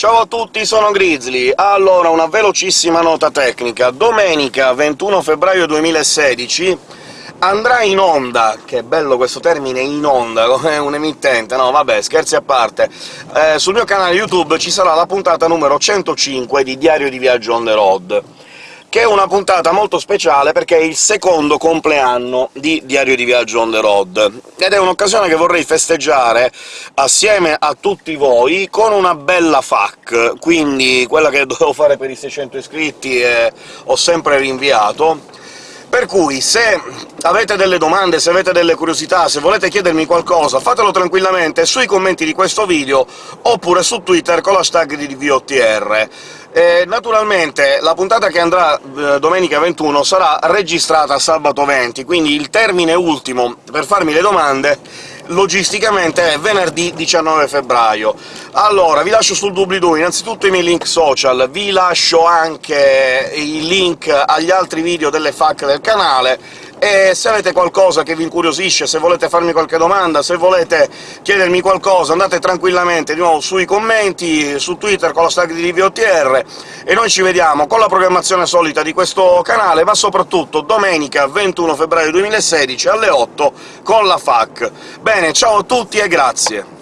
Ciao a tutti, sono Grizzly. Allora, una velocissima nota tecnica. Domenica 21 febbraio 2016 andrà in onda — che bello questo termine, in onda, come un emittente, no vabbè, scherzi a parte eh, sul mio canale YouTube ci sarà la puntata numero 105 di Diario di Viaggio on the road che è una puntata molto speciale perché è il secondo compleanno di Diario di Viaggio on the road, ed è un'occasione che vorrei festeggiare assieme a tutti voi con una bella FAQ, quindi quella che dovevo fare per i 600 iscritti e ho sempre rinviato, per cui se avete delle domande, se avete delle curiosità, se volete chiedermi qualcosa, fatelo tranquillamente sui commenti di questo video, oppure su Twitter con l'hashtag di VOTR. E naturalmente la puntata che andrà eh, domenica 21 sarà registrata sabato 20, quindi il termine ultimo per farmi le domande logisticamente è venerdì 19 febbraio. Allora, vi lascio sul doobly-doo innanzitutto i miei link social, vi lascio anche i link agli altri video delle FAQ del canale, e se avete qualcosa che vi incuriosisce, se volete farmi qualche domanda, se volete chiedermi qualcosa, andate tranquillamente di nuovo sui commenti, su Twitter con la tag di DVOTR, e noi ci vediamo con la programmazione solita di questo canale, ma soprattutto domenica 21 febbraio 2016 alle 8 con la FAQ. Bene, ciao a tutti e grazie!